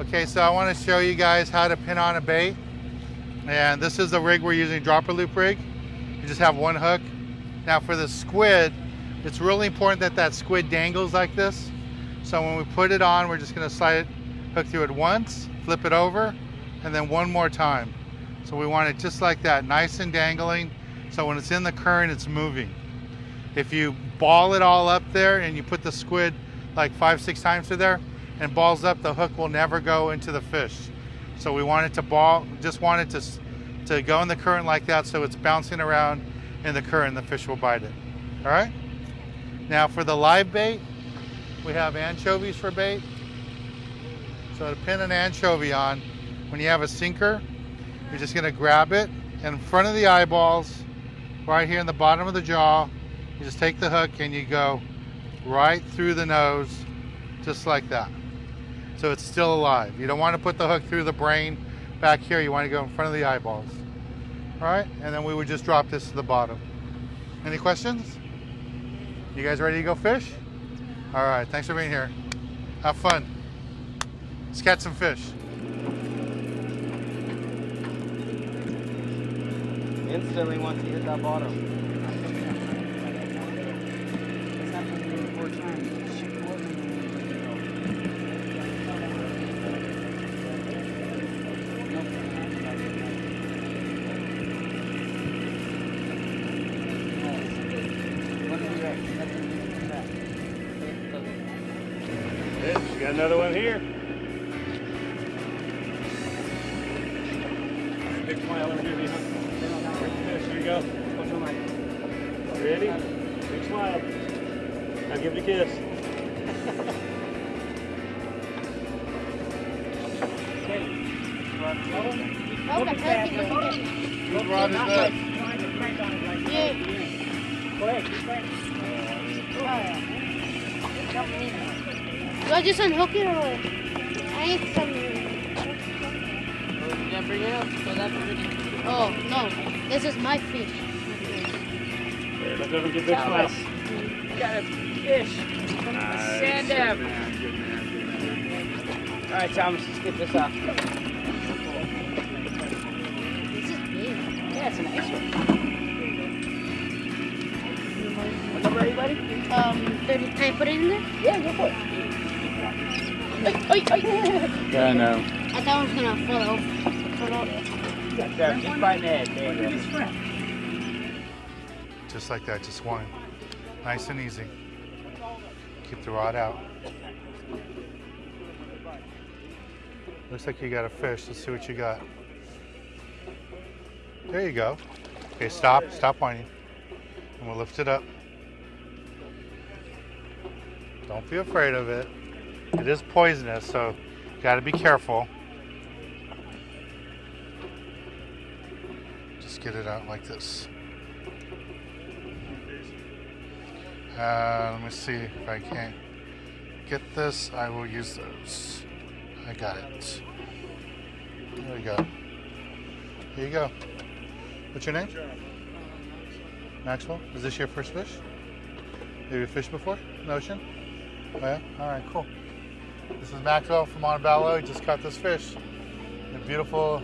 Okay, so I want to show you guys how to pin on a bait. And this is the rig we're using, dropper loop rig. You just have one hook. Now for the squid, it's really important that that squid dangles like this. So when we put it on, we're just gonna slide it, hook through it once, flip it over, and then one more time. So we want it just like that, nice and dangling. So when it's in the current, it's moving. If you ball it all up there and you put the squid like five, six times through there and balls up, the hook will never go into the fish. So we want it to ball, just want it to, to go in the current like that so it's bouncing around in the current, the fish will bite it. All right? Now for the live bait, we have anchovies for bait. So to pin an anchovy on, when you have a sinker, you're just gonna grab it in front of the eyeballs, right here in the bottom of the jaw. You just take the hook and you go right through the nose, just like that. So it's still alive. You don't want to put the hook through the brain back here. You want to go in front of the eyeballs. All right, and then we would just drop this to the bottom. Any questions? You guys ready to go fish? All right, thanks for being here. Have fun. Let's catch some fish. Instantly once you hit that bottom. It's happened to me four times. She called me Yes, got another one here. Big smile over here, Lisa. Yes, here you go. What's on my? Ready? Big smile. Now give it a kiss. Okay, perfect. Whose rod is that? Yeah. Do I just unhook it or what? I need some. Did I bring it up? So that's already. Oh, no. This is my fish. Here, look over and give big smile. Got a fish from the sand dab. All right, Thomas, let's get this off. This is big. Yeah, it's a nice one. What number are you, buddy? Um, 30, can I put it in there? Yeah, go for it. Yeah, I know. I thought I was gonna fall off. Fall off. Got that, just right in the head. There. Just like that, just one. Nice and easy. Keep the rod out. Looks like you got a fish. Let's see what you got. There you go. Okay, stop, stop whining. And we'll lift it up. Don't be afraid of it. It is poisonous, so you gotta be careful. Just get it out like this. Uh, let me see if I can't get this. I will use those. I got it. There we go. Here you go. What's your name? Maxwell. Is this your first fish? Have you fished before in the ocean? Oh yeah? Alright, cool. This is Maxwell from Montebello. He just caught this fish. A beautiful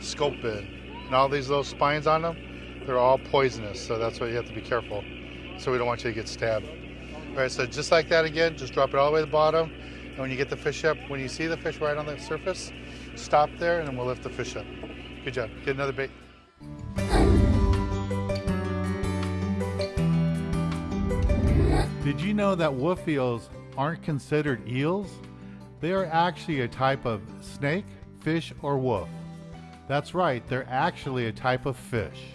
sculpin. And all these little spines on them, they're all poisonous, so that's why you have to be careful. So we don't want you to get stabbed. All right, so just like that again, just drop it all the way to the bottom. And when you get the fish up, when you see the fish right on the surface, stop there and we'll lift the fish up. Good job. Get another bait. Did you know that wolf eels aren't considered eels? They are actually a type of snake, fish, or wolf. That's right, they're actually a type of fish.